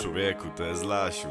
Człowieku, to jest Lasiu.